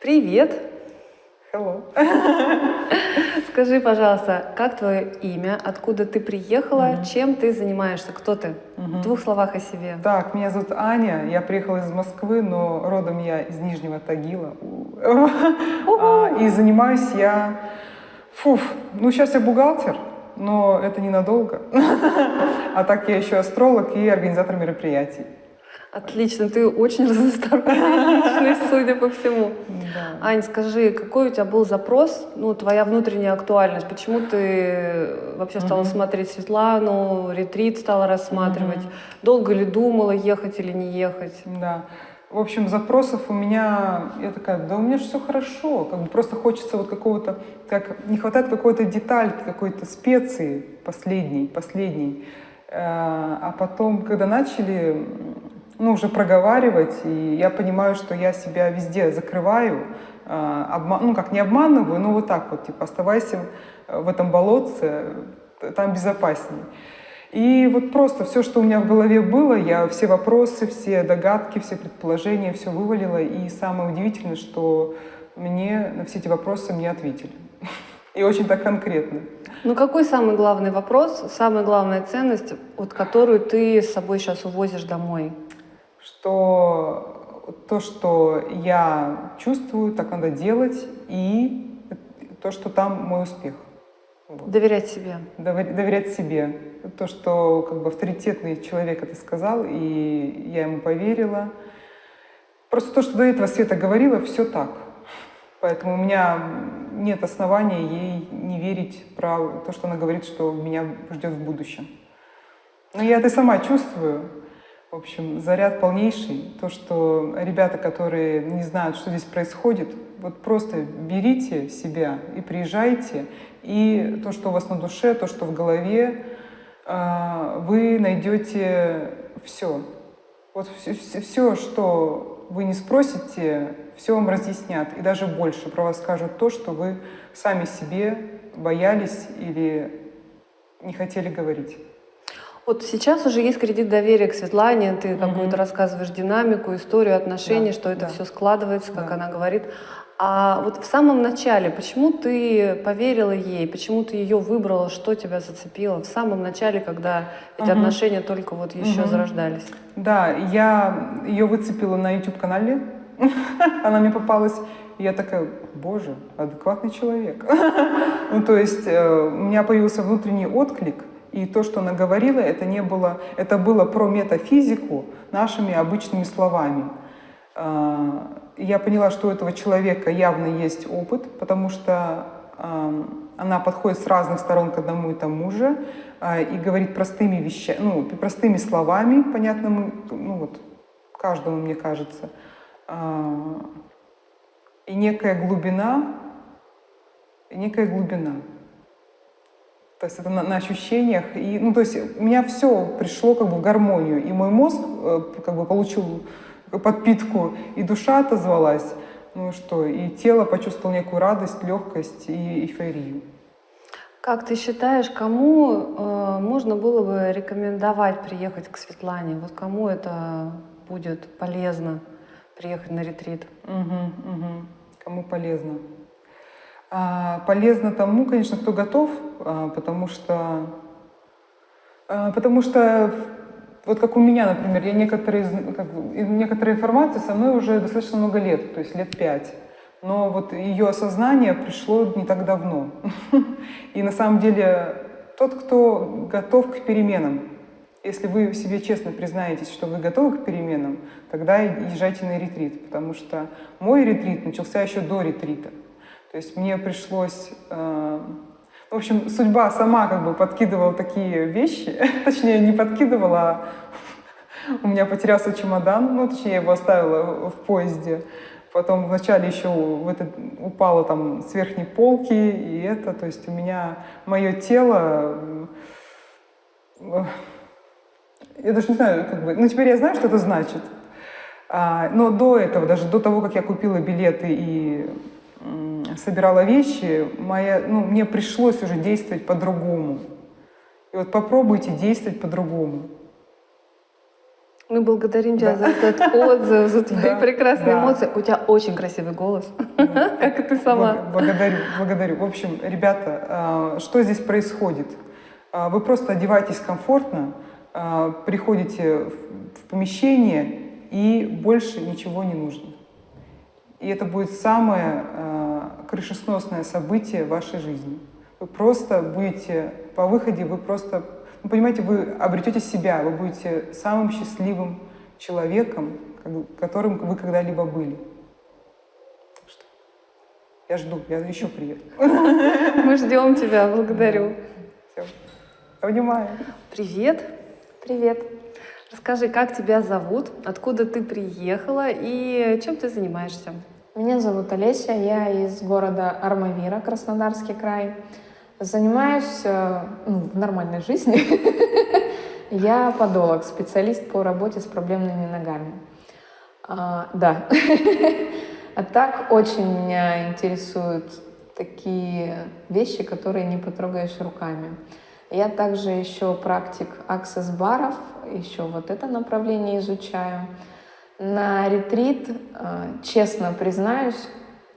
Привет! Hello. Скажи, пожалуйста, как твое имя, откуда ты приехала, чем ты занимаешься, кто ты? В двух словах о себе. Так, меня зовут Аня, я приехала из Москвы, но родом я из Нижнего Тагила. А, И занимаюсь я... Фуф, ну сейчас я бухгалтер, но это ненадолго. А так я еще астролог и организатор мероприятий. Отлично, ты очень разносторонняя личность, судя по всему. Да. Ань, скажи, какой у тебя был запрос, ну, твоя внутренняя актуальность? Почему ты вообще стала Мгм. смотреть Светлану, ретрит стала рассматривать? Мгм. Долго ли думала, ехать или не ехать? Да. В общем, запросов у меня, я такая, да у меня же все хорошо, как бы просто хочется вот какого-то, как не хватает какой-то деталь, какой-то специи последней, последней. Э, А потом, когда начали, ну, уже проговаривать, и я понимаю, что я себя везде закрываю, э, обма- ну, как не обманываю, но вот так вот, типа, оставайся в этом болотце, там безопасней. И вот просто все, что у меня в голове было, я все вопросы, все догадки, все предположения, все вывалила. И самое удивительное, что мне на все эти вопросы мне ответили. И очень так конкретно. Ну, какой самый главный вопрос, самая главная ценность, вот которую ты с собой сейчас увозишь домой? Что то, что я чувствую, так надо делать, и то, что там мой успех. Вот. Доверять себе. Довер- доверять себе. То, что как бы авторитетный человек это сказал, и я ему поверила. Просто то, что до этого Света говорила, все так. Поэтому у меня нет основания ей не верить про то, что она говорит, что меня ждет в будущем. Но я это сама чувствую. В общем, заряд полнейший. То, что ребята, которые не знают, что здесь происходит, вот просто берите себя и приезжайте. И то, что у вас на душе, то, что в голове, а, вы найдете все. Вот все, что вы не спросите, все вам разъяснят. И даже больше про вас скажут то, что вы сами себе боялись или не хотели говорить. Вот сейчас уже есть кредит доверия к Светлане, ты Мгм. какую-то рассказываешь динамику, историю отношений, Да, что это да. все складывается, как Да. она говорит. А вот в самом начале, почему ты поверила ей, почему ты ее выбрала, что тебя зацепило в самом начале, когда эти Мгм. отношения только вот еще Мгм. зарождались? Да, я ее выцепила на YouTube-канале, она мне попалась, и я такая, боже, адекватный человек. Ну, то есть э, у меня появился внутренний отклик, и то, что она говорила, это не было, это было про метафизику нашими обычными словами. А, Я поняла, что у этого человека явно есть опыт, потому что ам, она подходит с разных сторон к одному и тому же а, и говорит простыми вещами, ну, простыми словами, понятными, ну вот, каждому, мне кажется. А, И некая глубина, и некая глубина. То есть это на, на ощущениях. И, ну, то есть у меня все пришло как бы в гармонию. И мой мозг э, как бы получил подпитку, и душа отозвалась. Ну и что, и тело почувствовало некую радость, легкость и эйфорию. Как ты считаешь, кому э, можно было бы рекомендовать приехать к Светлане? Вот кому это будет полезно приехать на ретрит? Мгм, мгм. Кому полезно? А, полезно тому, конечно, кто готов, а, потому что, а, потому что вот как у меня, например, я некоторые, как некоторая информация со мной уже достаточно много лет, то есть лет пять. Но вот ее осознание пришло не так давно. И на самом деле тот, кто готов к переменам, если вы себе честно признаетесь, что вы готовы к переменам, тогда езжайте на ретрит, потому что мой ретрит начался еще до ретрита. То есть мне пришлось... э, в общем, судьба сама как бы подкидывала такие вещи, точнее, не подкидывала, а у меня потерялся чемодан, ну, точнее, я его оставила в поезде. Потом вначале еще в это упало там с верхней полки, и это, то есть у меня мое тело я даже не знаю, как бы, ну теперь я знаю, что это значит. А, но до этого, даже до того, как я купила билеты и собирала вещи, моя, ну, мне пришлось уже действовать по-другому. И вот попробуйте действовать по-другому. Мы благодарим тебя за этот отзыв, за твои Да, прекрасные да. эмоции. У тебя очень красивый голос, как и ты сама. Благ- Благодарю, благодарю. В общем, ребята, а, что здесь происходит? А, Вы просто одеваетесь комфортно, а, приходите в помещение, и больше ничего не нужно. И это будет самое а, крышесносное событие в вашей жизни. Вы просто будете по выходе, вы просто, ну, понимаете, вы обретете себя, вы будете самым счастливым человеком, как- которым вы когда-либо были. Так что Я жду, я еще приеду. Мы ждем тебя, благодарю. Всё. Обнимаю. Привет. Привет. Расскажи, как тебя зовут, откуда ты приехала и чем ты занимаешься? Меня зовут Олеся, я из города Армавира, Краснодарский край. Занимаюсь э, ну, в нормальной жизни. Я подолог, специалист по работе с проблемными ногами. А, да. А так очень меня интересуют такие вещи, которые не потрогаешь руками. Я также еще практик аксесс-баров, еще вот это направление изучаю. На ретрит, э, честно признаюсь,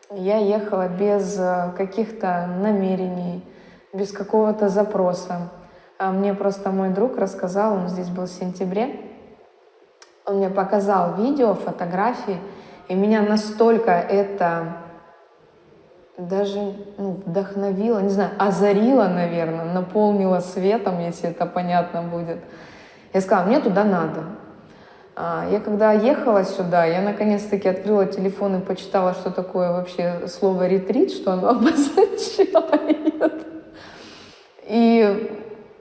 я ехала без э, каких-то намерений, без какого-то запроса. А Мне просто мой друг рассказал, он здесь был в сентябре, он мне показал видео, фотографии, и меня настолько это даже ну, вдохновило, не знаю, озарило, наверное, наполнило светом, если это понятно будет. Я сказала, мне туда надо. А, Я когда ехала сюда, я наконец-таки открыла телефон и почитала, что такое вообще слово ретрит, что оно обозначает. И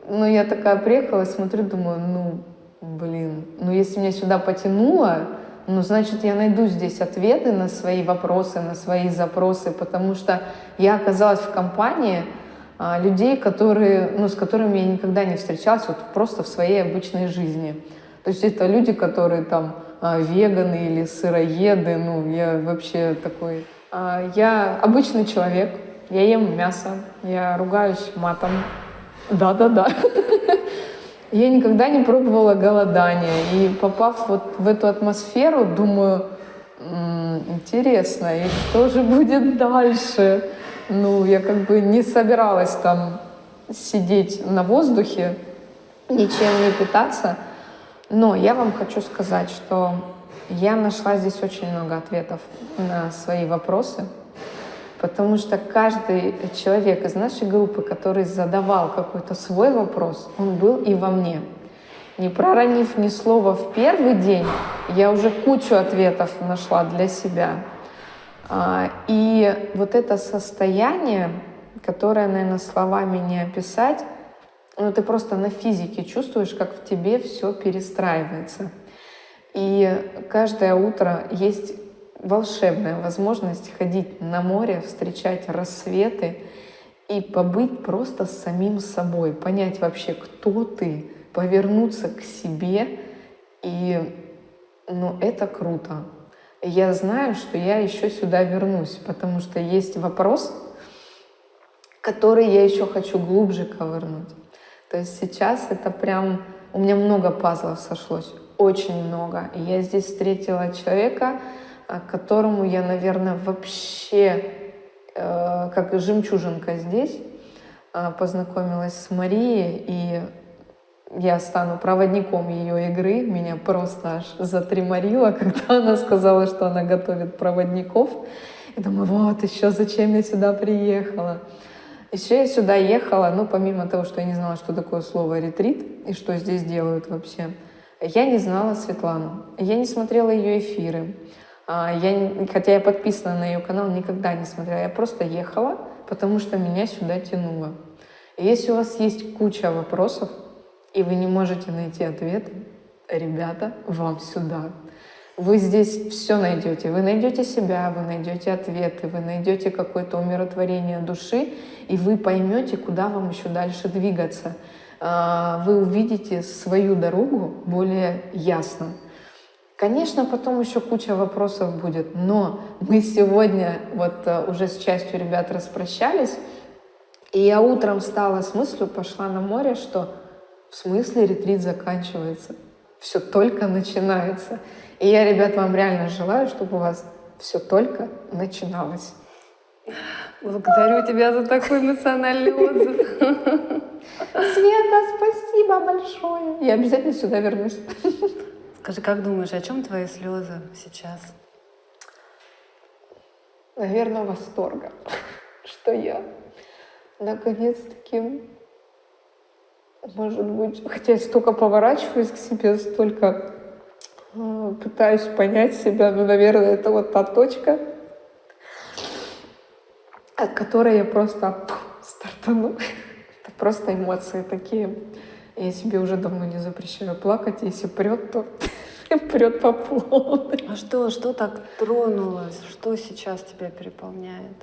ну, я такая приехала, смотрю, думаю, ну, блин, ну если меня сюда потянуло, ну, значит, я найду здесь ответы на свои вопросы, на свои запросы, потому что я оказалась в компании а, людей, которые, ну, с которыми я никогда не встречалась вот просто в своей обычной жизни. То есть это люди, которые там а, веганы или сыроеды, ну, я вообще такой... а, Я обычный человек, я ем мясо, я ругаюсь матом. Да-да-да. Я никогда не пробовала голодание. И попав вот в эту атмосферу, думаю, «М, интересно, и что же будет дальше? Ну, я как бы не собиралась там сидеть на воздухе, ничем не питаться. Но я вам хочу сказать, что я нашла здесь очень много ответов на свои вопросы, потому что каждый человек из нашей группы, который задавал какой-то свой вопрос, он был и во мне. Не проронив ни слова в первый день, я уже кучу ответов нашла для себя. А, И вот это состояние, которое, наверное, словами не описать, ну, ты просто на физике чувствуешь, как в тебе все перестраивается. И каждое утро есть волшебная возможность ходить на море, встречать рассветы и побыть просто с самим собой, понять вообще, кто ты, повернуться к себе. И ну, это круто. Я знаю, что я еще сюда вернусь, потому что есть вопрос, который я еще хочу глубже ковырнуть. То есть сейчас это прям... У меня много пазлов сошлось, очень много. И я здесь встретила человека, а, которому я, наверное, вообще э, как жемчужинка здесь э, познакомилась с Марией, и я стану проводником ее игры. Меня просто аж затриморило, когда она сказала, что она готовит проводников. И думаю, вот еще зачем я сюда приехала. Еще я сюда ехала, ну, помимо того, что я не знала, что такое слово ретрит и что здесь делают вообще, я не знала Светлану. Я не смотрела ее эфиры. А, Я, хотя я подписана на ее канал, никогда не смотрела. Я просто ехала, потому что меня сюда тянуло. Если у вас есть куча вопросов, и вы не можете найти ответы, ребята, вам сюда. Вы здесь все найдете. Вы найдете себя, вы найдете ответы, вы найдете какое-то умиротворение души, и вы поймете, куда вам еще дальше двигаться. А, Вы увидите свою дорогу более ясно. Конечно, потом еще куча вопросов будет, но мы сегодня вот э, уже с частью ребят распрощались, и я утром встала с мыслью, пошла на море, что в смысле ретрит заканчивается? все только начинается. И я, ребят, вам реально желаю, чтобы у вас все только начиналось. Благодарю тебя за такой эмоциональный отзыв. Света, спасибо большое. Я обязательно сюда вернусь. Скажи, как думаешь, о чем твои слезы сейчас? Наверное, восторга, что я наконец-таки, может быть, хотя я столько поворачиваюсь к себе, столько пытаюсь понять себя, но, наверное, это вот та точка, от которой я просто стартану. Это просто эмоции такие. Я себе уже давно не запрещаю плакать. Если прет, то прет по полной. А что, что так тронулось? Что сейчас тебя переполняет?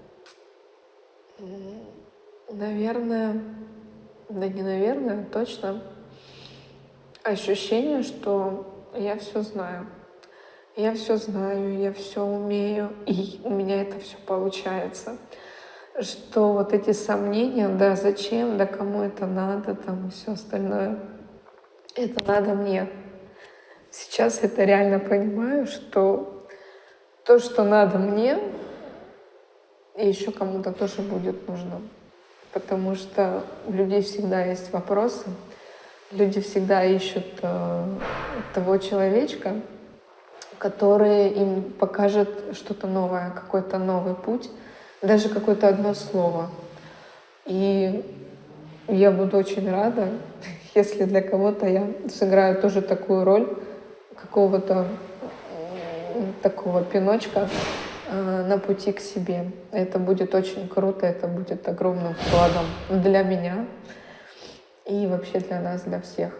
Наверное, да не наверное, точно ощущение, что я все знаю. Я все знаю, я все умею, и у меня это все получается. Что вот эти сомнения, да зачем, да кому это надо, там и все остальное, это надо мне. Сейчас это реально понимаю, что то, что надо мне, еще кому-то тоже будет нужно потому что у людей всегда есть вопросы, люди всегда ищут э, того человечка, который им покажет что-то новое, какой-то новый путь, даже какое-то одно слово. И я буду очень рада, если для кого-то я сыграю тоже такую роль какого-то такого пиночка, Э, на пути к себе. Это будет очень круто, это будет огромным вкладом для меня и вообще для нас, для всех.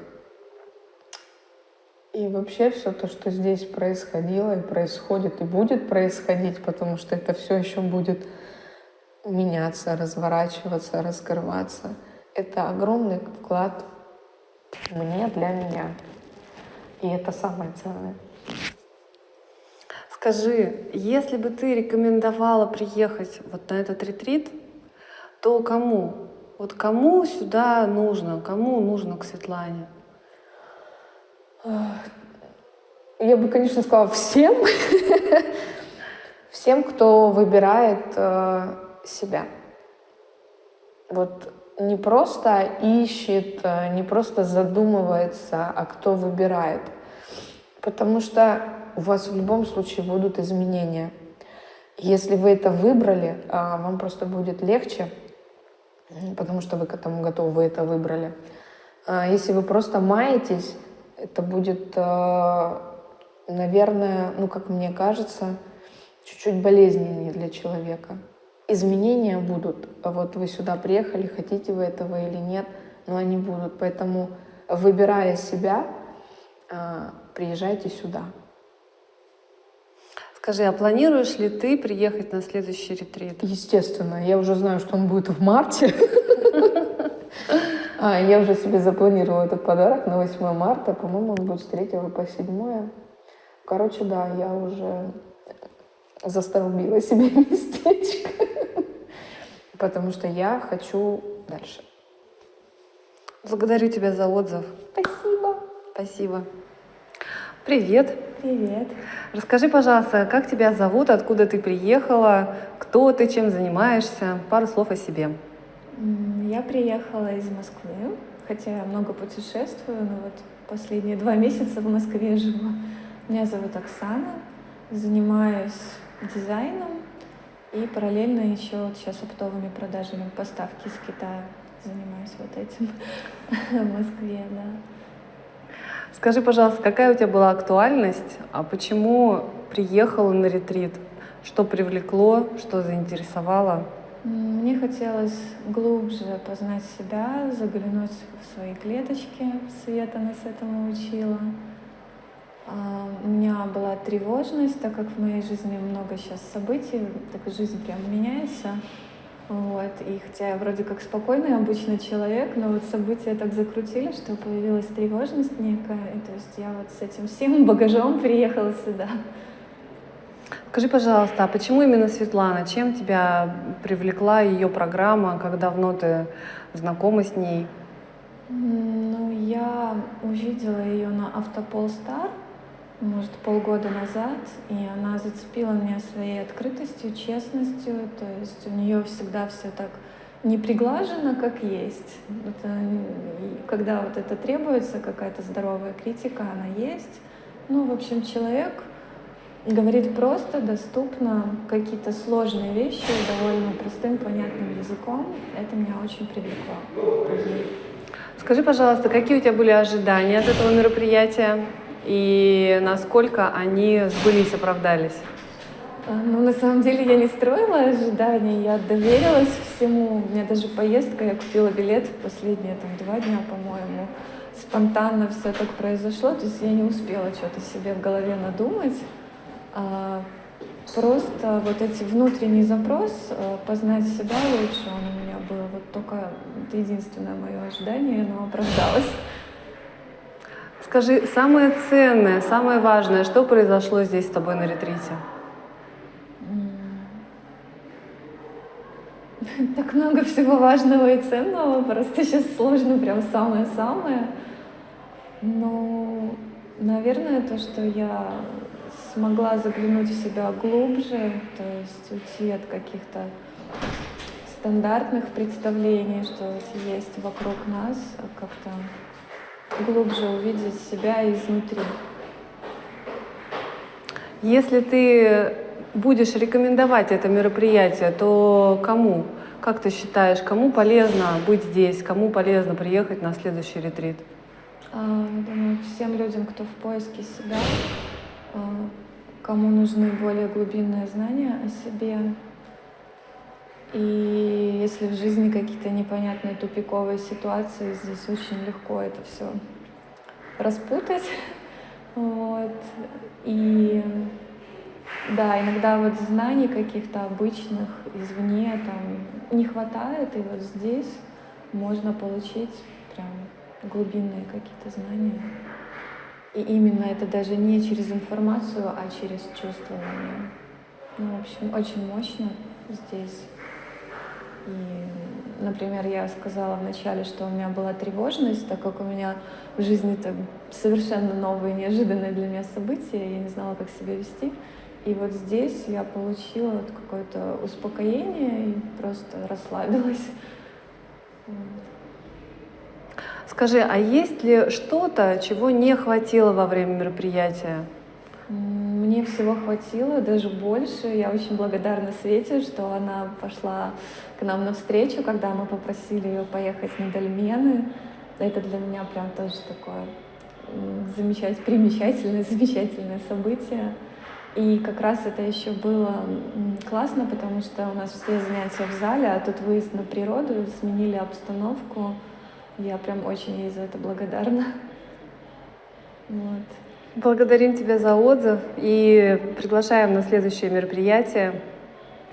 И вообще все то, что здесь происходило и происходит, и будет происходить, потому что это все еще будет меняться, разворачиваться, раскрываться. Это огромный вклад мне, для меня. И это самое ценное. Скажи, если бы ты рекомендовала приехать вот на этот ретрит, то кому? Вот кому сюда нужно? Кому нужно к Светлане? Я бы, конечно, сказала всем. Всем, кто выбирает э, себя. Вот не просто ищет, э, не просто задумывается, а кто выбирает. Потому что у вас в любом случае будут изменения. Если вы это выбрали, а, вам просто будет легче, потому что вы к этому готовы, вы это выбрали. А если вы просто маетесь, это будет, а, наверное, ну, как мне кажется, чуть-чуть болезненнее для человека. Изменения будут. Вот вы сюда приехали, хотите вы этого или нет, но они будут. Поэтому, выбирая себя, приезжайте сюда. Скажи, а планируешь ли ты приехать на следующий ретрит? Естественно, я уже знаю, что он будет в марте. А, я уже себе запланировала этот подарок на 8 марта. По-моему, он будет с 3 по 7. Короче, да, я уже застолбила себе местечко. Потому что я хочу дальше. Благодарю тебя за отзыв. Спасибо. Спасибо. Привет. Привет. Расскажи, пожалуйста, как тебя зовут, откуда ты приехала, кто ты, чем занимаешься? Пару слов о себе. Я приехала из Москвы, хотя я много путешествую, но вот последние два месяца в Москве живу. Меня зовут Оксана, занимаюсь дизайном и параллельно еще вот сейчас оптовыми продажами поставки из Китая занимаюсь вот этим в Москве, да. Скажи, пожалуйста, какая у тебя была актуальность, а почему приехала на ретрит? Что привлекло, что заинтересовало? Мне хотелось глубже познать себя, заглянуть в свои клеточки. Света нас этому учила. А, у меня была тревожность, так как в моей жизни много сейчас событий, так жизнь прям меняется. Вот. И хотя я вроде как спокойный обычный человек, но вот события так закрутили, что появилась тревожность некая. И то есть я вот с этим всем багажом приехала сюда. Скажи, пожалуйста, а почему именно Светлана? Чем тебя привлекла ее программа? Как давно ты знакома с ней? Ну, я увидела ее на Автополстар, может, полгода назад, и она зацепила меня своей открытостью, честностью. То есть у нее всегда все так не приглажено, как есть. Это, когда вот это требуется, какая-то здоровая критика, она есть. Ну, в общем, человек говорит просто, доступно, какие-то сложные вещи довольно простым, понятным языком. Это меня очень привлекло. Скажи, пожалуйста, какие у тебя были ожидания от этого мероприятия и насколько они сбылись, оправдались? А, Ну, на самом деле я не строила ожиданий, я доверилась всему. У меня даже поездка, я купила билет в последние там два дня, по-моему. Спонтанно все так произошло, то есть я не успела что-то себе в голове надумать. А, Просто вот эти внутренний запрос э, познать себя лучше, он у меня был. Вот только это единственное мое ожидание, и оно оправдалось. Скажи, самое ценное, самое важное, что произошло здесь с тобой на ретрите? Так много всего важного и ценного, просто сейчас сложно прям самое-самое. Но, наверное, то, что я смогла заглянуть в себя глубже, то есть уйти от каких-то стандартных представлений, что есть вокруг нас, а как-то глубже увидеть себя изнутри. Если ты будешь рекомендовать это мероприятие, то кому? Как ты считаешь, кому полезно быть здесь, кому полезно приехать на следующий ретрит? А, я думаю, всем людям, кто в поиске себя, а, кому нужны более глубинные знания о себе. И если в жизни какие-то непонятные тупиковые ситуации, здесь очень легко это все распутать. Вот. И да, иногда вот знаний каких-то обычных извне там не хватает, и вот здесь можно получить прям глубинные какие-то знания. И именно это даже не через информацию, а через чувствование. Ну, в общем, очень мощно здесь. И, например, я сказала вначале, что у меня была тревожность, так как у меня в жизни это совершенно новые, неожиданные для меня события, я не знала, как себя вести. И вот здесь я получила вот какое-то успокоение и просто расслабилась. Скажи, а есть ли что-то, чего не хватило во время мероприятия? Мне всего хватило, даже больше. Я очень благодарна Свете, что она пошла к нам навстречу, когда мы попросили ее поехать на Дольмены. Это для меня прям тоже такое замечательное, примечательное, замечательное событие. И как раз это еще было классно, потому что у нас все занятия в зале, а тут выезд на природу, сменили обстановку. Я прям очень ей за это благодарна. Вот. Благодарим тебя за отзыв и приглашаем на следующее мероприятие.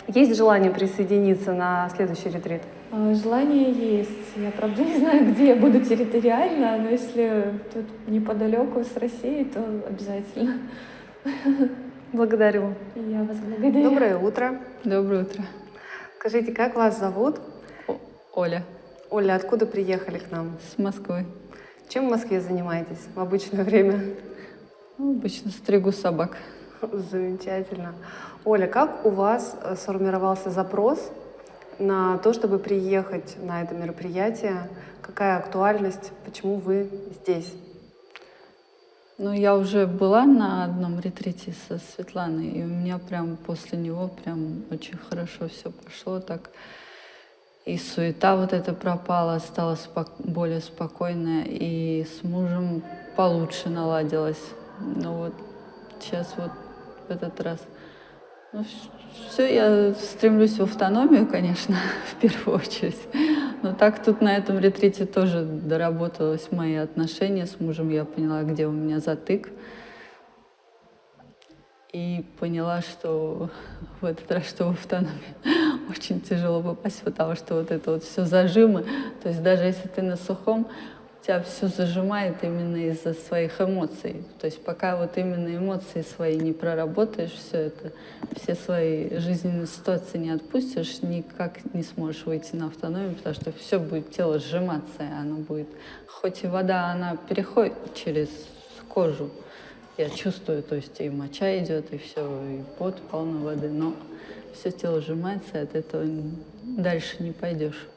Есть желание присоединиться на следующий ретрит? А, Желание есть. Я, правда, не знаю, где я буду территориально, но если тут неподалеку с Россией, то обязательно. Благодарю. Я вас благодарю. Доброе утро. Доброе утро. Скажите, как вас зовут? О- Оля Оля, откуда приехали к нам? с Москвы. Чем в Москве занимаетесь в обычное время? Ну, обычно стригу собак. Замечательно. Оля, как у вас э, сформировался запрос на то, чтобы приехать на это мероприятие? Какая актуальность? Почему вы здесь? Ну, я уже была на одном ретрите со Светланой, и у меня прям после него прям очень хорошо все пошло так. И суета вот эта пропала, стала спок- более спокойная, и с мужем получше наладилась. Ну вот сейчас вот в этот раз. Ну, все, я стремлюсь в автономию, конечно, в первую очередь. Но так тут на этом ретрите тоже доработалось мои отношения с мужем. Я поняла, где у меня затык. И поняла, что в этот раз, что в автономию очень тяжело попасть, потому что вот это вот все зажимы. То есть даже если ты на сухом, тебя все зажимает именно из-за своих эмоций. То есть пока вот именно эмоции свои не проработаешь, все это, все свои жизненные ситуации не отпустишь, никак не сможешь выйти на автономию, потому что все будет тело сжиматься, и оно будет... Хоть и вода, она переходит через кожу, я чувствую, то есть и моча идет, и все, и пот полно воды, но все тело сжимается, и от этого дальше не пойдешь.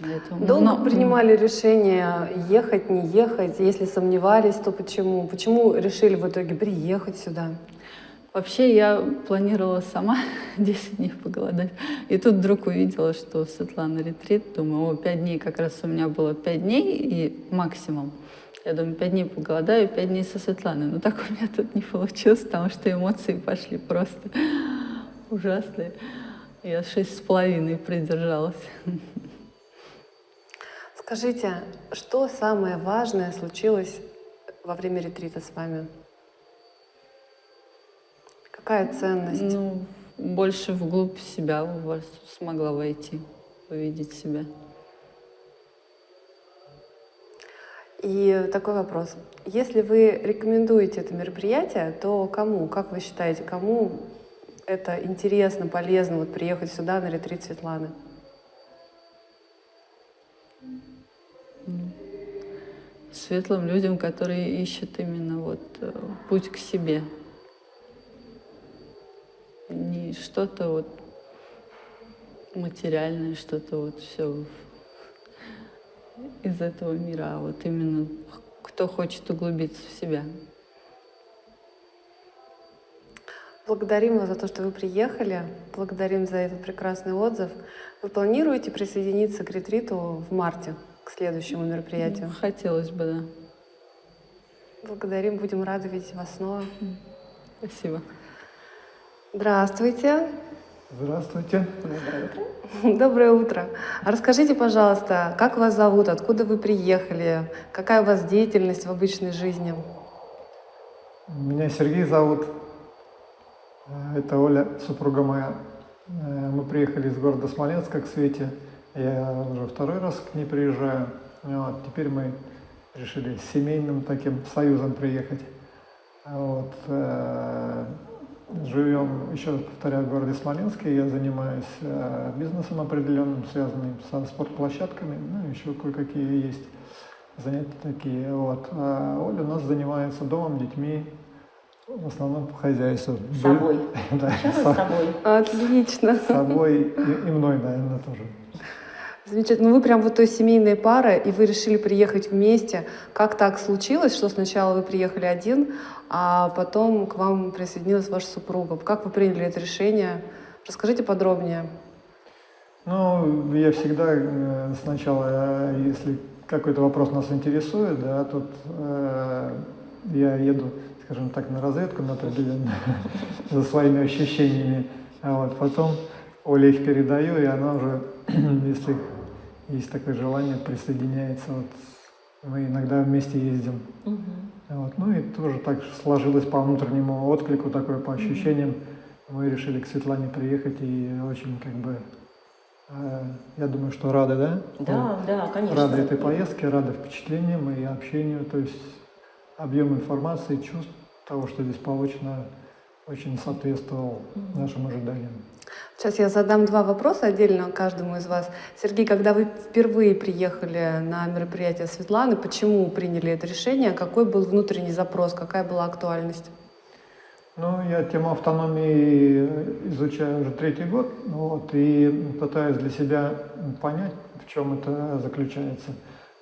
Поэтому, Долго но... принимали решение ехать, не ехать? Если сомневались, то почему? Почему решили в итоге приехать сюда? Вообще я планировала сама 10 дней поголодать. И тут вдруг увидела, что Светлана ретрит. Думаю, о, 5 дней, как раз у меня было 5 дней и максимум. Я думаю, 5 дней поголодаю, 5 дней со Светланой. Но так у меня тут не получилось, потому что эмоции пошли просто ужасные. Я шесть с половиной продержалась. Скажите, что самое важное случилось во время ретрита с вами? Какая ценность? Ну, больше вглубь себя смогла войти, увидеть себя. И такой вопрос. Если вы рекомендуете это мероприятие, то кому, как вы считаете, кому это интересно, полезно вот приехать сюда на ретрит Светланы? Светлым людям, которые ищут именно вот э, путь к себе. Не что-то вот материальное, что-то вот все из этого мира, а вот именно кто хочет углубиться в себя. Благодарим вас за то, что вы приехали. Благодарим за этот прекрасный отзыв. Вы планируете присоединиться к ретриту в марте? К следующему мероприятию? Хотелось бы, да. Благодарим, будем рады видеть вас снова. Спасибо. Здравствуйте. Здравствуйте. Доброе утро. Доброе утро. А расскажите, пожалуйста, как вас зовут, откуда вы приехали, какая у вас деятельность в обычной жизни? Меня Сергей зовут. Это Оля, супруга моя. Мы приехали из города Смоленска к Свете. Я уже второй раз к ней приезжаю. Вот, теперь мы решили с семейным таким союзом приехать. Вот, э, живем, еще раз повторяю, в городе Смоленске. Я занимаюсь э, бизнесом определенным, связанным со спортплощадками. Ну, еще кое-какие есть занятия такие. Вот. А Оля у нас занимается домом, детьми, в основном по хозяйству. С собой. да, с собой. Отлично. С собой и, и мной, наверное, тоже. Замечательно. Ну вы прям вот той семейная пара, и вы решили приехать вместе. Как так случилось, что сначала вы приехали один, а потом к вам присоединилась ваша супруга? Как вы приняли это решение? Расскажите подробнее. Ну, я всегда э, сначала, э, если какой-то вопрос нас интересует, да, тут э, я еду, скажем так, на разведку на определенную за своими ощущениями, а вот потом Оле их передаю, и она уже, если есть такое желание, присоединяется. Вот мы иногда вместе ездим. Угу. Вот. Ну и тоже так сложилось по внутреннему отклику, такое по ощущениям. Мы решили к Светлане приехать и очень как бы, э, я думаю, что рады, да? Да, ну, да, конечно. Рады этой поездке, рады впечатлениям и общению. То есть объем информации, чувств того, что здесь получено, очень соответствовал нашим ожиданиям. Сейчас я задам два вопроса отдельно каждому из вас. Сергей, когда вы впервые приехали на мероприятие Светланы, почему приняли это решение? Какой был внутренний запрос? Какая была актуальность? Ну, я тему автономии изучаю уже третий год, вот, и пытаюсь для себя понять, в чем это заключается.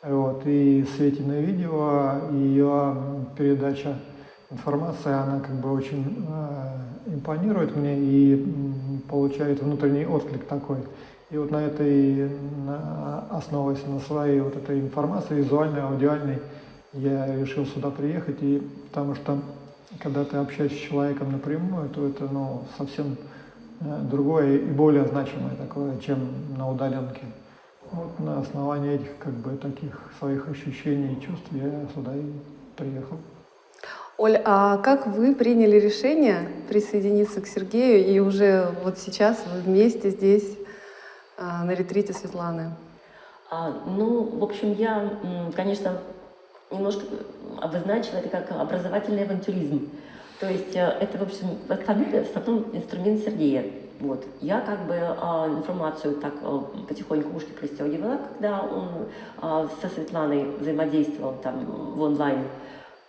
Вот, и Светиное видео, и ее передача информации, она как бы очень э, импонирует мне и получает внутренний отклик такой. И вот на этой, основываясь на своей вот этой информации, визуальной, аудиальной, я решил сюда приехать, и потому что когда ты общаешься с человеком напрямую, то это ну, совсем э, другое и более значимое такое, чем на удаленке. Вот на основании этих как бы таких своих ощущений и чувств я сюда и приехал. Оль, а как вы приняли решение присоединиться к Сергею и уже вот сейчас вы вместе здесь а, на ретрите Светланы? А, ну, в общем, я, конечно, немножко обозначила это как образовательный авантюризм. То есть э, это, в общем, в основном инструмент Сергея. Вот. Я как бы а, информацию так а, потихоньку ушки пристегивала, когда он а, со Светланой взаимодействовал там в онлайн.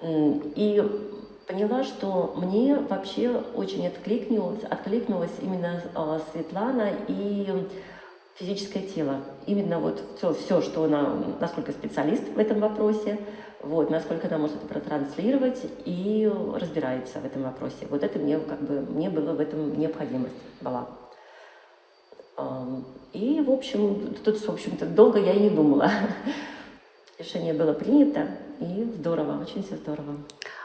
И поняла, что мне вообще очень откликнулась, откликнулась именно а, Светлана и физическое тело. Именно вот все, все, что она, насколько специалист в этом вопросе, вот, насколько она может это протранслировать и разбирается в этом вопросе. Вот это мне как бы, мне было в этом необходимость была. И, в общем, тут, в общем-то, долго я и не думала. Решение было принято, и здорово, очень все здорово.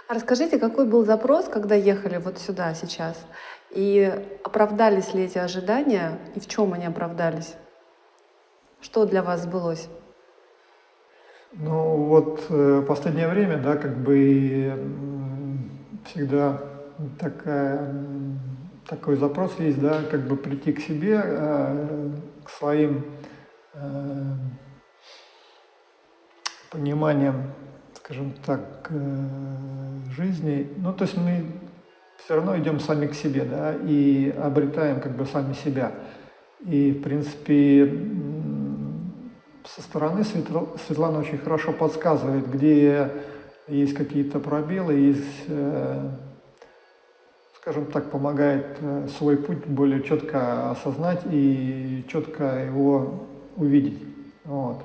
А расскажите, какой был запрос, когда ехали вот сюда сейчас? И оправдались ли эти ожидания, и в чем они оправдались? Что для вас сбылось? Ну вот э, последнее время, да, как бы всегда такая, такой запрос есть, да, как бы прийти к себе, э, к своим э, пониманиям, скажем так, жизни. Ну, то есть мы все равно идем сами к себе, да, и обретаем как бы сами себя. И, в принципе, со стороны Светлана очень хорошо подсказывает, где есть какие-то пробелы, есть, э, скажем так, помогает э, свой путь более четко осознать и четко его увидеть. Вот.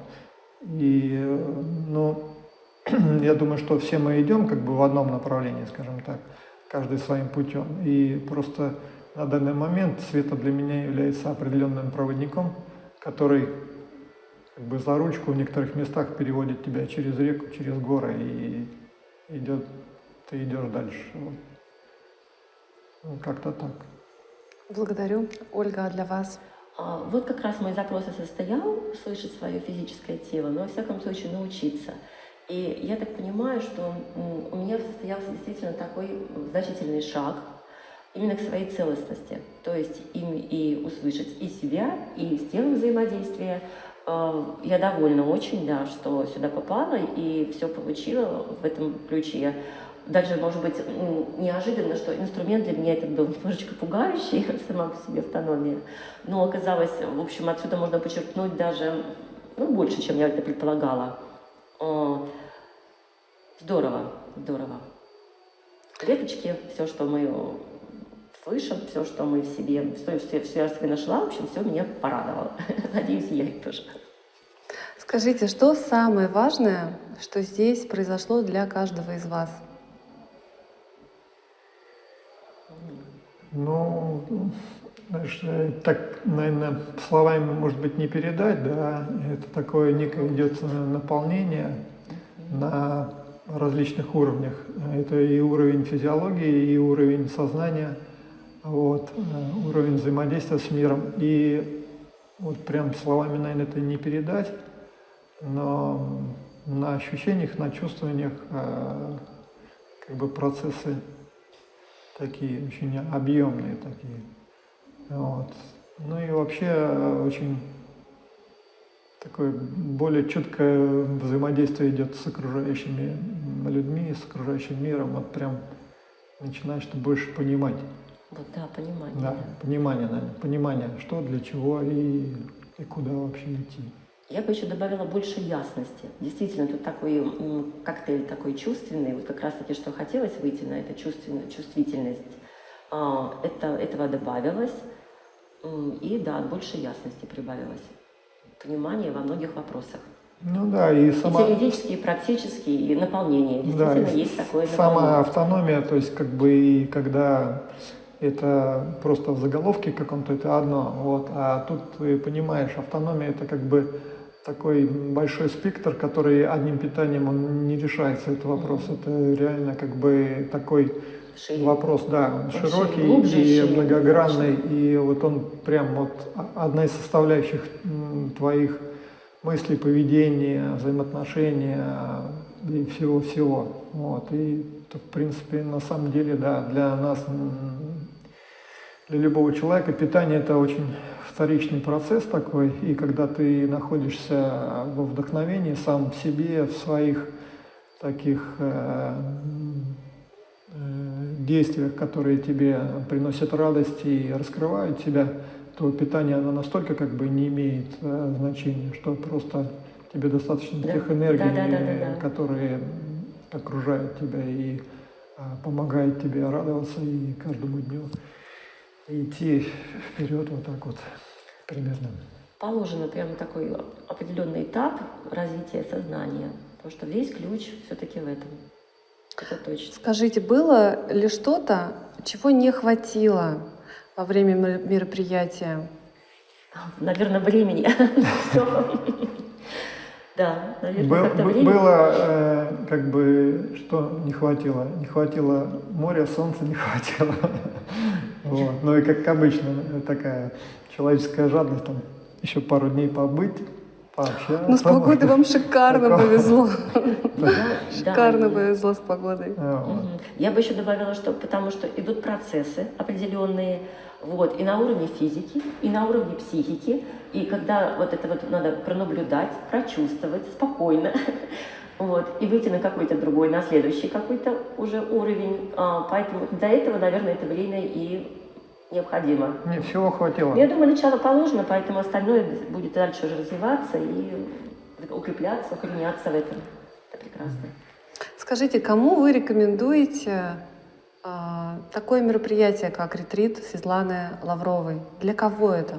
И, э, ну, я думаю, что все мы идем как бы в одном направлении, скажем так, каждый своим путем. И просто на данный момент Света для меня является определенным проводником, который как бы за ручку в некоторых местах переводит тебя через реку, через горы и идет, ты идешь дальше. Вот. Ну, как-то так. Благодарю. Ольга, а для вас? А, вот как раз мой запрос и состоял слышать свое физическое тело, но во всяком случае научиться. И я так понимаю, что у меня состоялся действительно такой значительный шаг именно к своей целостности. То есть им и услышать и себя, и с телом взаимодействия, Э, я довольна очень, да, что сюда попала и все получила в этом ключе. Даже, может быть, неожиданно, что инструмент для меня этот был немножечко пугающий, сама по себе автономия. Но оказалось, в общем, отсюда можно почерпнуть даже ну, больше, чем я это предполагала. Здорово, здорово. Клеточки, все, что мы слышим, все, что мы в себе, все, все, все я в себе нашла, в общем, все меня порадовало. Надеюсь, я их тоже. Скажите, что самое важное, что здесь произошло для каждого из вас? Ну, знаешь, э, так, наверное, словами, может быть, не передать, да, это такое некое идет наполнение на различных уровнях. Это и уровень физиологии, и уровень сознания, вот, э, уровень взаимодействия с миром. И вот прям словами, наверное, это не передать но на ощущениях, на чувствованиях э, как бы процессы такие очень объемные такие. Вот. Ну и вообще э, очень такое более четкое взаимодействие идет с окружающими людьми, с окружающим миром. Вот прям начинаешь ты больше понимать. Вот да, понимание. Да, понимание, наверное, понимание, что, для чего и, и куда вообще идти. Я бы еще добавила больше ясности. Действительно, тут такой коктейль такой чувственный, вот как раз-таки, что хотелось выйти на эту чувственную чувствительность, а, это, этого добавилось, и да, больше ясности прибавилось, понимание во многих вопросах. Ну да, и сама... И теоретические, и практические, и наполнение. Действительно, да, есть такое наполнение. Сама автономия, то есть как бы и когда это просто в заголовке каком-то это одно, вот, а тут ты понимаешь, автономия это как бы такой большой спектр, который одним питанием он не решается, этот вопрос. Это реально как бы такой Шире. вопрос, да, широкий глубже, и шире, многогранный. Шире. И вот он прям вот одна из составляющих твоих мыслей, поведения, взаимоотношения и всего-всего. Вот. И, в принципе, на самом деле, да, для нас, для любого человека питание это очень вторичный процесс такой, и когда ты находишься во вдохновении сам в себе, в своих таких э, действиях, которые тебе приносят радость и раскрывают тебя, то питание оно настолько как бы не имеет э, значения, что просто тебе достаточно Да. тех энергий, Да, да, да, да, да. которые окружают тебя и а, помогают тебе радоваться и каждому дню идти вперед вот так вот примерно. Положено прям такой определенный этап развития сознания. Потому что весь ключ все-таки в этом. Это точно. Скажите, было ли что-то, чего не хватило во время мер- мероприятия? Наверное, времени. Да, наверное, Был- времени. было э, как бы что не хватило? Не хватило моря, солнца не хватило. Вот. Ну и как обычно э, такая человеческая жадность, там еще пару дней побыть, пообщаться. Ну, с погодой вам шикарно повезло. Шикарно повезло с погодой. Я бы еще добавила, что потому что идут процессы определенные, вот, и на уровне физики, и на уровне психики, и когда вот это вот надо пронаблюдать, прочувствовать спокойно, вот, и выйти на какой-то другой, на следующий какой-то уже уровень, А, поэтому для этого, наверное, это время и необходимо. Не, всего хватило. Я думаю, начало положено, поэтому остальное будет дальше уже развиваться и укрепляться, укореняться в этом. Это прекрасно. Скажите, кому вы рекомендуете а, такое мероприятие, как ретрит Светланы Лавровой? Для кого это?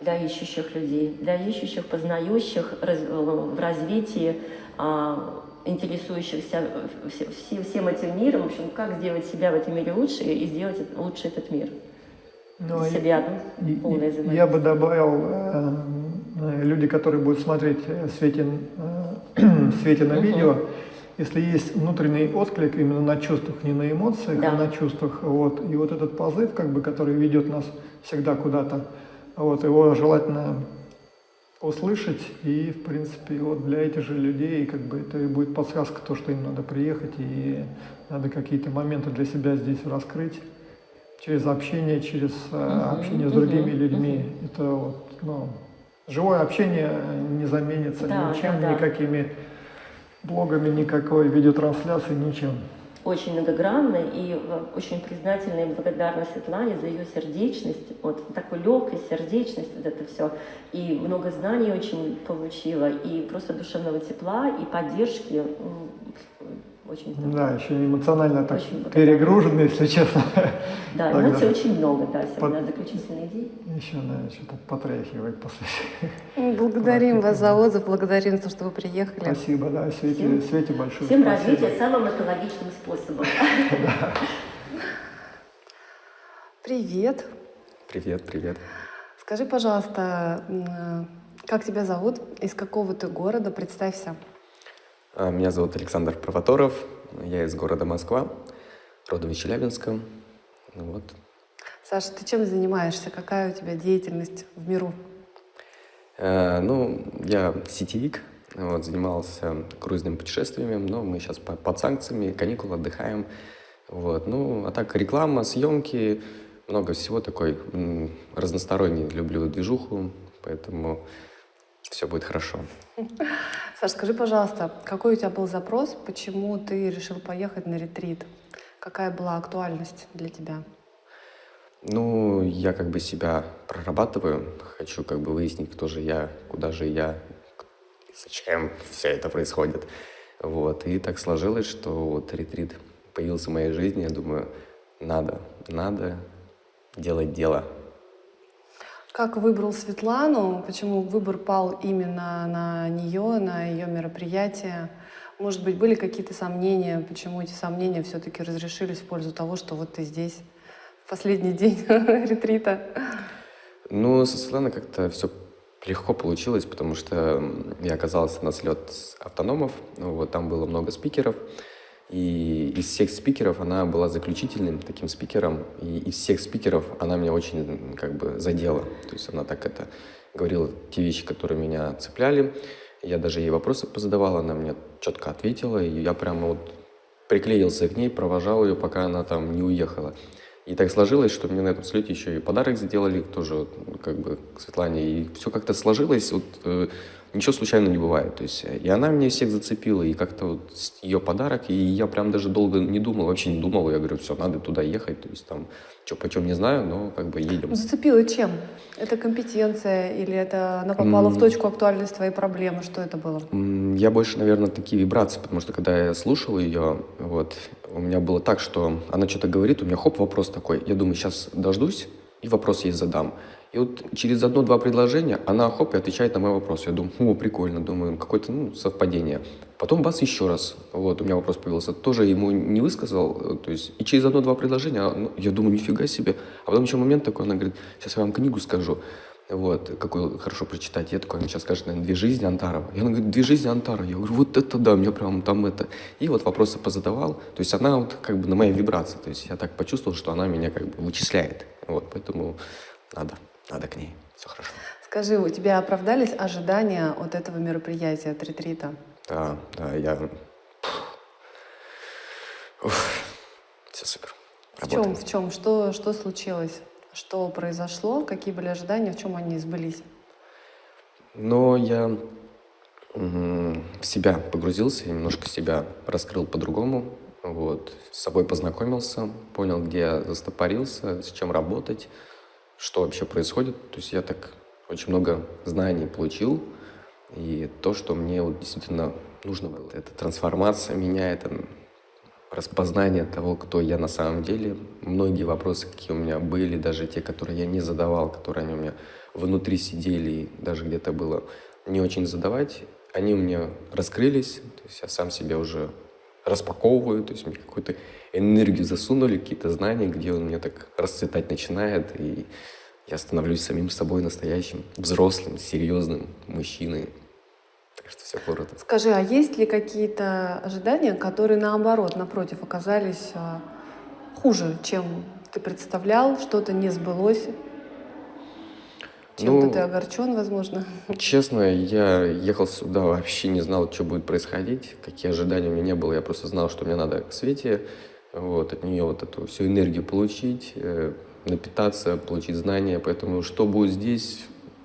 для ищущих людей, для ищущих, познающих раз- в развитии, а, интересующихся вс- все- всем этим миром, в общем, как сделать себя в этом мире лучше и сделать лучше этот мир. Ну, и- себя, И- ну, и Я бы добавил э, э, люди, которые будут смотреть э, Светин, э, Светина Мгм. видео, если есть внутренний отклик именно на чувствах, не на эмоциях, Да. а на чувствах, вот, и вот этот позыв, как бы, который ведет нас всегда куда-то, вот, его желательно услышать, и, в принципе, вот для этих же людей, как бы, это и будет подсказка, то, что им надо приехать, и надо какие-то моменты для себя здесь раскрыть через общение, через э, общение с другими людьми. Это вот, ну, живое общение не заменится Да, ничем, да, да. никакими блогами, никакой видеотрансляцией, ничем. Очень многогранная и э, очень признательна и благодарна Светлане за ее сердечность, вот такую легкость, сердечность, вот это все. И много знаний очень получила, и просто душевного тепла, и поддержки. Очень здорово. Да, еще эмоционально так Очень перегружены, если честно. Да, Тогда. эмоций очень много, да, Под- сегодня заключительный день. Еще, наверное, что-то потряхивает после. Ну, Благодарим вас за отзыв, благодарим за то, что вы приехали. Спасибо, да, Свете, Всем- Свете большое Всем спасибо. развития самым экологичным способом. Привет. Привет, привет. Скажи, пожалуйста, м, как тебя зовут? Из какого ты города? Представься. А, Меня зовут Александр Провоторов. Я из города Москва, родом из Челябинска. Вот. Саша, ты чем занимаешься? Какая у тебя деятельность в миру? Э, Ну, я сетевик, вот, занимался круизными путешествиями, но мы сейчас по- под санкциями, каникулы, отдыхаем. Вот. Ну, а так реклама, съемки, много всего такой разносторонний. Люблю движуху, поэтому все будет хорошо. Саша, скажи, пожалуйста, какой у тебя был запрос, почему ты решил поехать на ретрит? Какая была актуальность для тебя? Ну, я как бы себя прорабатываю, хочу как бы выяснить, кто же я, куда же я, зачем все это происходит. Вот, и так сложилось, что вот ретрит появился в моей жизни, я думаю, надо, надо делать дело. Как выбрал Светлану? Почему выбор пал именно на нее, на ее мероприятие? Может быть, были какие-то сомнения? Почему эти сомнения все-таки разрешились в пользу того, что вот ты здесь в последний день ретрита? Ну, со Светланой как-то все легко получилось, потому что я оказался на слет автономов, ну, вот там было много спикеров, и из всех спикеров она была заключительным таким спикером, и из всех спикеров она меня очень как бы задела, то есть она так это говорила те вещи, которые меня цепляли, я даже ей вопросы позадавал, она мне четко ответила, и я прямо вот приклеился к ней, провожал ее, пока она там не уехала. И так сложилось, что мне на этом слете еще и подарок сделали, тоже как бы к Светлане. И все как-то сложилось, вот э, ничего случайно не бывает. То есть, и она меня всех зацепила, и как-то вот ее подарок, и я прям даже долго не думал, вообще не думал. Я говорю, все, надо туда ехать. То есть там, что почем не знаю, но как бы едем. Зацепила чем? Это компетенция или это она попала в точку актуальности твоей проблемы? Что это было? Я больше, наверное, такие вибрации, потому что когда я слушал ее, вот, у меня было так, что она что-то говорит, у меня хоп, вопрос такой. Я думаю, сейчас дождусь и вопрос ей задам. И вот через одно-два предложения она хоп и отвечает на мой вопрос. Я думаю, о, прикольно, думаю, какое-то ну, совпадение. Потом бас еще раз, вот, у меня вопрос появился, тоже ему не высказал, э, то есть, и через одно-два предложения, ну, я думаю, нифига себе. А потом еще момент такой, она говорит, сейчас я вам книгу скажу, вот, какую хорошо прочитать. Я такой, она сейчас скажет, наверное, «Две жизни Антарова». Я она говорит, «Две жизни Антарова». Я говорю, вот это да, мне прям там это. И вот вопросы позадавал. То есть она вот как бы на моей вибрации. То есть я так почувствовал, что она меня как бы вычисляет. Вот, поэтому надо, надо к ней. Все хорошо. Скажи, у тебя оправдались ожидания от этого мероприятия, от ретрита? Да, да, я... Уф, все супер. В чем, в чем? Что, что случилось? Что произошло? Какие были ожидания? В чем они сбылись? Но я в себя погрузился, немножко себя раскрыл по-другому. Вот, с собой познакомился, понял, где я застопорился, с чем работать, что вообще происходит. То есть я так очень много знаний получил. И то, что мне вот действительно нужно было, это трансформация меня, это распознание того, кто я на самом деле. Многие вопросы, какие у меня были, даже те, которые я не задавал, которые они у меня внутри сидели, и даже где-то было не очень задавать, они у меня раскрылись, то есть я сам себя уже распаковываю, то есть мне какую-то энергию засунули, какие-то знания, где он мне так расцветать начинает, и я становлюсь самим собой настоящим, взрослым, серьезным мужчиной. Так что все круто. Скажи, а есть ли какие-то ожидания, которые наоборот, напротив, оказались а, хуже, чем ты представлял, что-то не сбылось? Чем-то ну, ты огорчен, возможно? Честно, я ехал сюда, вообще не знал, что будет происходить, какие ожидания у меня не было. Я просто знал, что мне надо к Свете, вот, от нее вот эту всю энергию получить, э, напитаться, получить знания. Поэтому что будет здесь,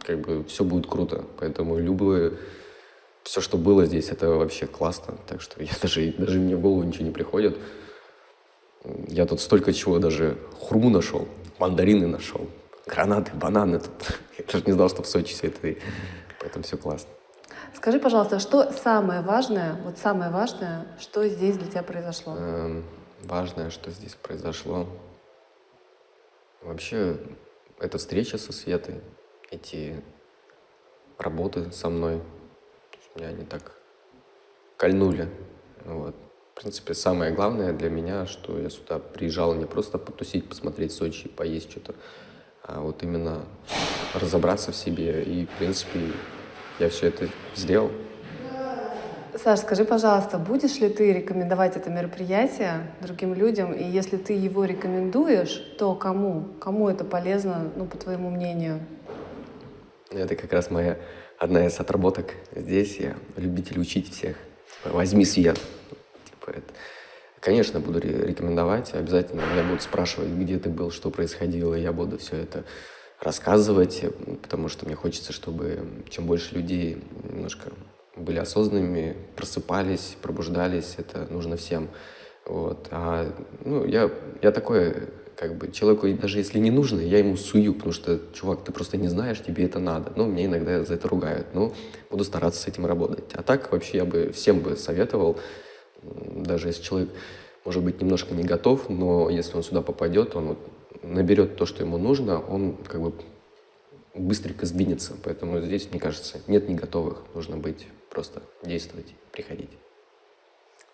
как бы все будет круто. Поэтому любое все, что было здесь, это вообще классно. Так что я даже, даже мне в голову ничего не приходит. Я тут столько чего даже хурму нашел, мандарины нашел, гранаты, бананы. Тут. Я даже не знал, что в Сочи все это. Поэтому все классно. Скажи, пожалуйста, что самое важное, вот самое важное, что здесь для тебя произошло? Эм, важное, что здесь произошло. Вообще, эта встреча со Светой, эти работы со мной, меня они так кольнули. Вот. В принципе, самое главное для меня, что я сюда приезжал не просто потусить, посмотреть Сочи, поесть что-то, а вот именно разобраться в себе. И, в принципе, я все это сделал. Саш, скажи, пожалуйста, будешь ли ты рекомендовать это мероприятие другим людям? И если ты его рекомендуешь, то кому? Кому это полезно, ну, по твоему мнению? Это как раз моя одна из отработок здесь. Я любитель учить всех. Возьми свет. Типа это. Конечно, буду рекомендовать. Обязательно меня будут спрашивать, где ты был, что происходило. Я буду все это рассказывать, потому что мне хочется, чтобы чем больше людей немножко были осознанными, просыпались, пробуждались. Это нужно всем. Вот. А, ну, я, я такой как бы человеку, даже если не нужно, я ему сую, потому что, чувак, ты просто не знаешь, тебе это надо. Ну, мне иногда за это ругают, но буду стараться с этим работать. А так вообще я бы всем бы советовал, даже если человек, может быть, немножко не готов, но если он сюда попадет, он вот наберет то, что ему нужно, он как бы быстренько сдвинется. Поэтому здесь, мне кажется, нет не готовых. Нужно быть просто действовать, приходить.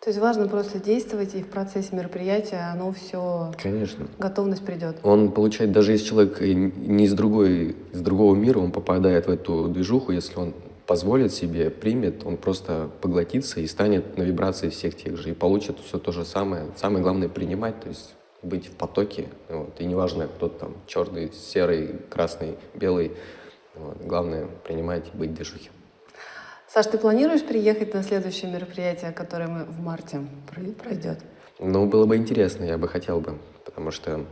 То есть важно просто действовать, и в процессе мероприятия оно все... Конечно. Готовность придет. Он получает, даже если человек не из, другой, из другого мира, он попадает в эту движуху, если он позволит себе, примет, он просто поглотится и станет на вибрации всех тех же, и получит все то же самое. Самое главное принимать, то есть быть в потоке, вот, и неважно, кто там, черный, серый, красный, белый, вот, главное принимать и быть в движухе. Саш, ты планируешь приехать на следующее мероприятие, которое мы в марте пройдет? Ну, было бы интересно, я бы хотел бы, потому что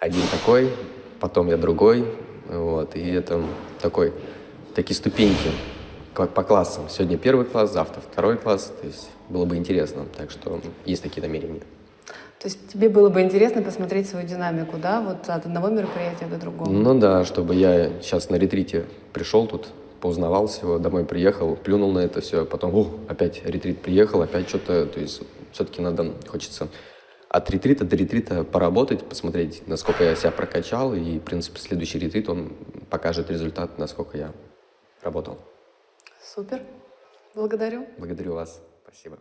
один такой, потом я другой, вот, и это такой, такие ступеньки по классам. Сегодня первый класс, завтра второй класс, то есть было бы интересно, так что есть такие намерения. То есть тебе было бы интересно посмотреть свою динамику, да, вот от одного мероприятия до другого? Ну да, чтобы я сейчас на ретрите пришел тут, поузнавал всего, домой приехал, плюнул на это все, а потом, о, опять ретрит приехал, опять что-то, то есть все-таки надо, хочется от ретрита до ретрита поработать, посмотреть, насколько я себя прокачал, и, в принципе, следующий ретрит, он покажет результат, насколько я работал. Супер. Благодарю. Благодарю вас. Спасибо.